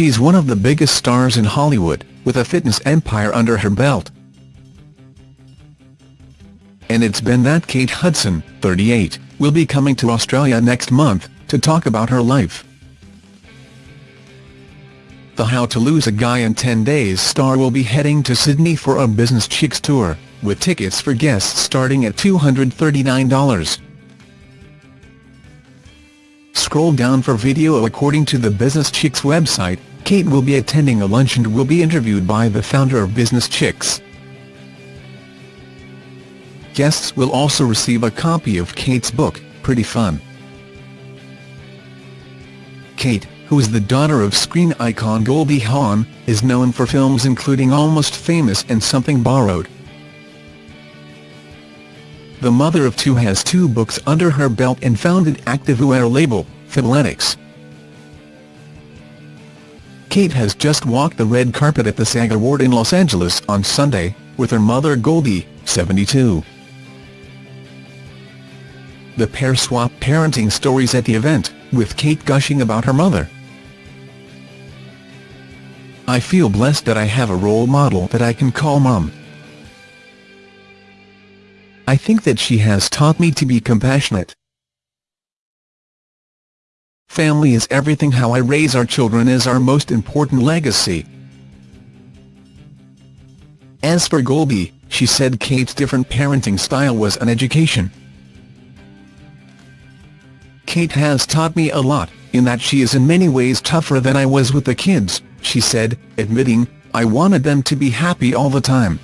she's one of the biggest stars in Hollywood, with a fitness empire under her belt. And it's been that Kate Hudson, 38, will be coming to Australia next month, to talk about her life. The How to Lose a Guy in 10 Days star will be heading to Sydney for a Business Chicks tour, with tickets for guests starting at $239. Scroll down for video According to the Business Chicks website, Kate will be attending a lunch and will be interviewed by the founder of Business Chicks. Guests will also receive a copy of Kate's book, Pretty Fun. Kate, who is the daughter of screen icon Goldie Hawn, is known for films including Almost Famous and Something Borrowed. The mother of two has two books under her belt and founded activewear label, Fabletics. Kate has just walked the red carpet at the SAG Award in Los Angeles on Sunday, with her mother Goldie, 72. The pair swapped parenting stories at the event, with Kate gushing about her mother. I feel blessed that I have a role model that I can call mom. I think that she has taught me to be compassionate. Family is everything how I raise our children is our most important legacy. As for Goldie, she said Kate's different parenting style was an education. Kate has taught me a lot, in that she is in many ways tougher than I was with the kids, she said, admitting, I wanted them to be happy all the time.